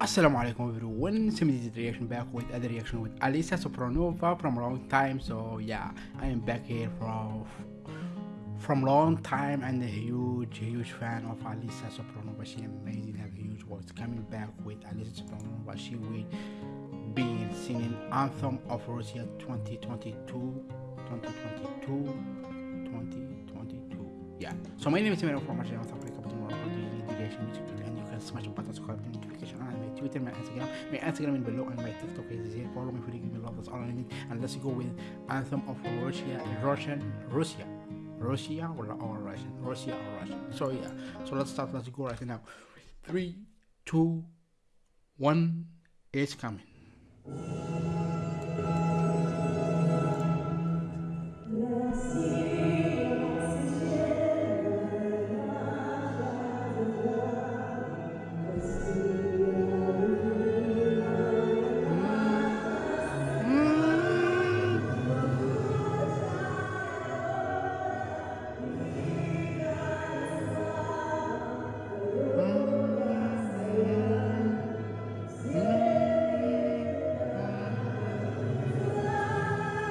Assalamu alaikum everyone, Simid reaction back with other reaction with Alisa Supronova from a long time. So yeah, I am back here from from long time and a huge huge fan of Alisa Supronova. She amazing, have huge works. Coming back with Alisa Supronova, she will be singing Anthem of Russia 2022 2022 2022. Yeah. So my name is Simid from Africa, tomorrow I'm doing the smash the button subscribe the notification on my Twitter, my Instagram, my Instagram in below and my TikTok is here. Follow me for me love. That's all I need. And let's go with Anthem of Russia, Russian, Russia, Russia or, or Russian, Russia or Russian. So yeah. So let's start. Let's go right now. Three, two, one. It's coming.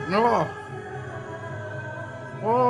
No. Oh.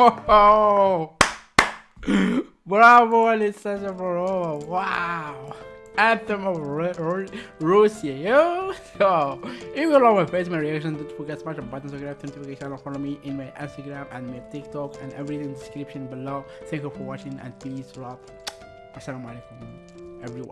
Bravo, Alessandra Bro. Wow. Anthem of Ru- Ru- Russia, yo. So, if you love my face, my reaction, don't forget to smash the button, subscribe to notification, follow me in my Instagram and my TikTok and everything in the description below. Thank you for watching and peace, love. Assalamu alaikum, everyone.